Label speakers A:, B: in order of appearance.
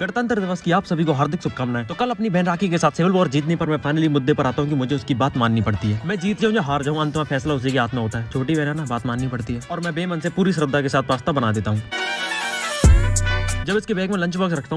A: गणतंत्र दिवस की आप सभी को हार्दिक शुभकामनाएँ। तो कल अपनी बहन राखी के साथ सिविल वॉर जीतने पर मैं फाइनली मुद्दे पर आता हूँ कि मुझे उसकी बात माननी पड़ती है। मैं जीत जाऊँ या हार जाऊँ, अंत में फैसला उसी के हाथ में होता है। छोटी बहन है ना, बात माननी पड़ती है। और मैं बेमन से पूरी श्रद्धा के साथ पास्ता बना देता हूँ। जब इसके बैग में लंच बॉक्स रखता हूँ